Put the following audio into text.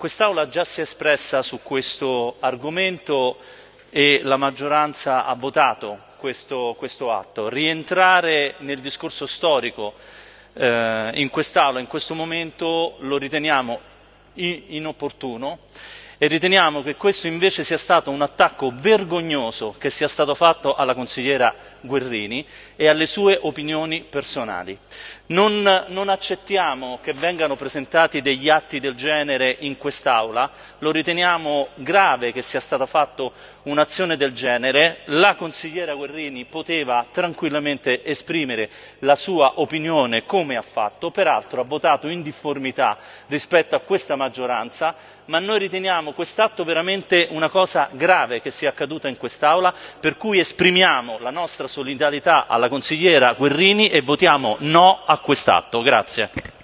quest'Aula già si è espressa su questo argomento e la maggioranza ha votato questo, questo atto. Rientrare nel discorso storico eh, in quest'Aula in questo momento lo riteniamo inopportuno e riteniamo che questo invece sia stato un attacco vergognoso che sia stato fatto alla consigliera Guerrini e alle sue opinioni personali. Non, non accettiamo che vengano presentati degli atti del genere in quest'Aula, lo riteniamo grave che sia stata fatta un'azione del genere, la consigliera Guerrini poteva tranquillamente esprimere la sua opinione come ha fatto, peraltro ha votato in difformità rispetto a questa maggioranza, ma noi riteniamo quest'atto veramente una cosa grave che sia accaduta in quest'Aula, per cui esprimiamo la nostra solidarietà alla consigliera Guerrini e votiamo no a quest'atto. Grazie.